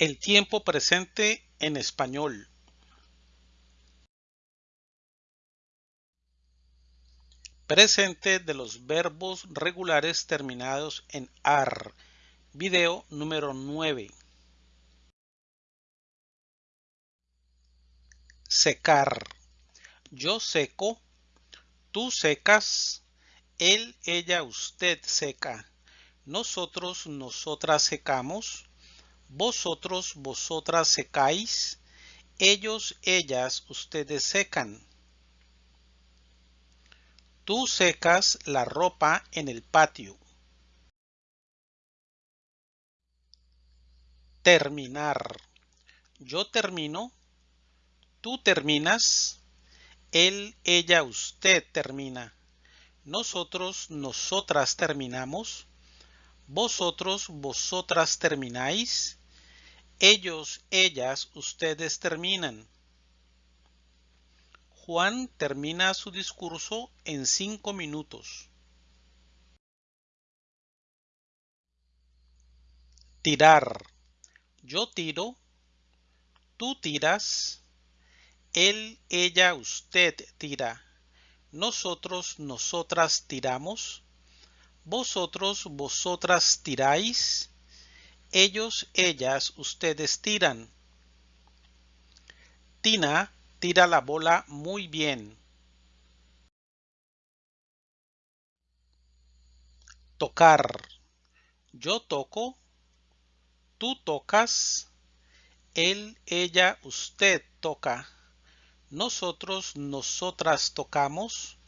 El tiempo presente en español. Presente de los verbos regulares terminados en AR. Video número 9. Secar. Yo seco. Tú secas. Él, ella, usted seca. Nosotros, nosotras secamos vosotros, vosotras secáis, ellos, ellas, ustedes secan. Tú secas la ropa en el patio. Terminar. Yo termino. Tú terminas. Él, ella, usted termina. Nosotros, nosotras terminamos. Vosotros, vosotras termináis ellos, ellas, ustedes terminan. Juan termina su discurso en cinco minutos. Tirar. Yo tiro. Tú tiras. Él, ella, usted tira. Nosotros, nosotras tiramos. Vosotros, vosotras tiráis ellos, ellas, ustedes tiran. Tina tira la bola muy bien. Tocar. Yo toco. Tú tocas. Él, ella, usted toca. Nosotros, nosotras tocamos.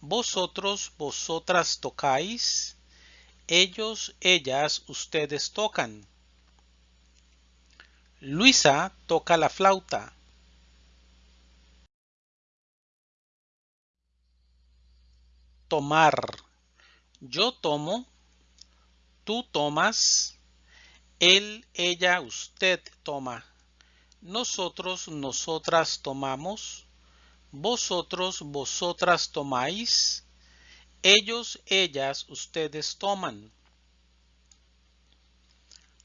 Vosotros, vosotras tocáis ellos, ellas, ustedes tocan. Luisa toca la flauta. Tomar. Yo tomo. Tú tomas. Él, ella, usted toma. Nosotros, nosotras tomamos. Vosotros, vosotras tomáis ellos, ellas, ustedes toman.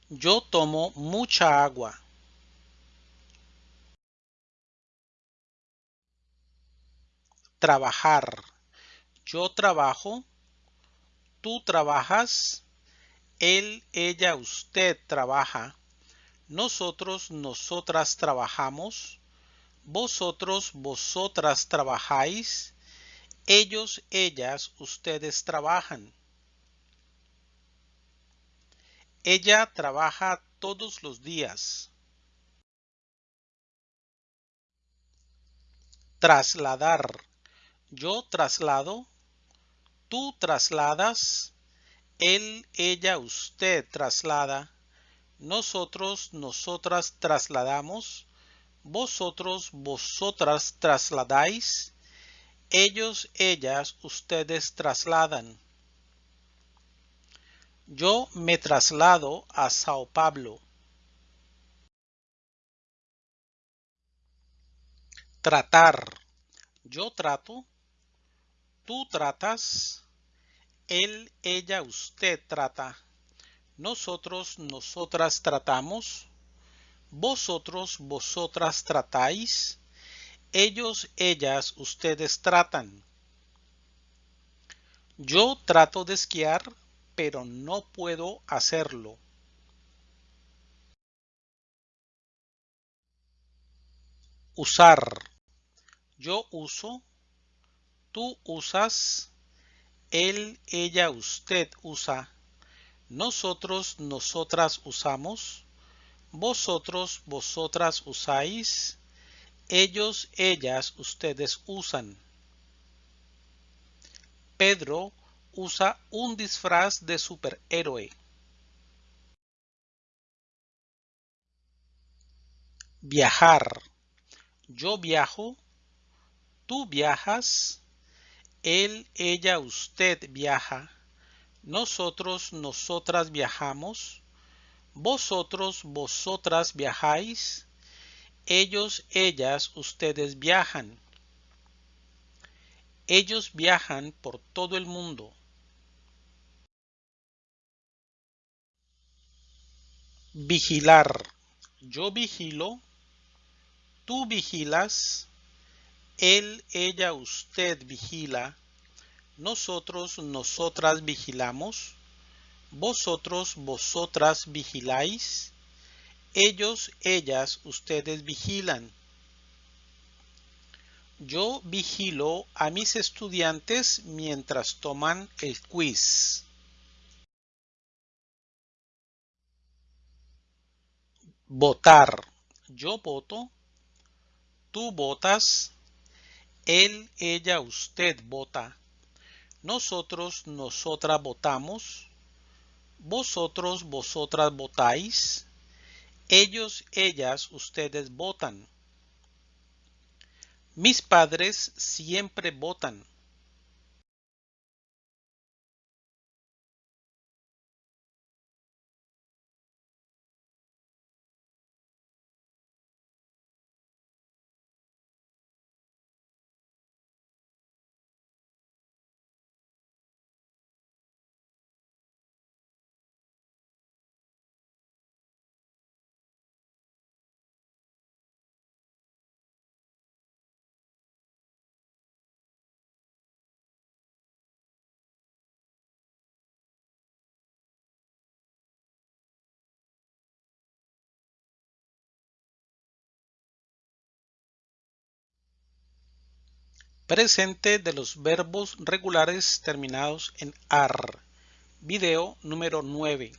Yo tomo mucha agua. Trabajar. Yo trabajo. Tú trabajas. Él, ella, usted trabaja. Nosotros, nosotras trabajamos. Vosotros, vosotras trabajáis ellos, ellas, ustedes trabajan. Ella trabaja todos los días. Trasladar. Yo traslado. Tú trasladas. Él, ella, usted traslada. Nosotros, nosotras trasladamos. Vosotros, vosotras trasladáis ellos, ellas, ustedes trasladan. Yo me traslado a Sao Paulo. Tratar. Yo trato. Tú tratas. Él, ella, usted trata. Nosotros, nosotras tratamos. Vosotros, vosotras tratáis ellos, ellas, ustedes tratan. Yo trato de esquiar, pero no puedo hacerlo. Usar. Yo uso. Tú usas. Él, ella, usted usa. Nosotros, nosotras usamos. Vosotros, vosotras usáis ellos, ellas, ustedes usan. Pedro usa un disfraz de superhéroe. Viajar. Yo viajo. Tú viajas. Él, ella, usted viaja. Nosotros, nosotras viajamos. Vosotros, vosotras viajáis ellos, ellas, ustedes viajan. Ellos viajan por todo el mundo. Vigilar. yo vigilo, tú vigilas, él, ella, usted vigila, nosotros, nosotras vigilamos, vosotros, vosotras vigiláis, ellos, ellas, ustedes vigilan. Yo vigilo a mis estudiantes mientras toman el quiz. Votar. Yo voto. Tú votas. Él, ella, usted vota. Nosotros, nosotras votamos. Vosotros, vosotras votáis. Ellos, ellas, ustedes votan. Mis padres siempre votan. Presente de los verbos regulares terminados en AR. Video número 9.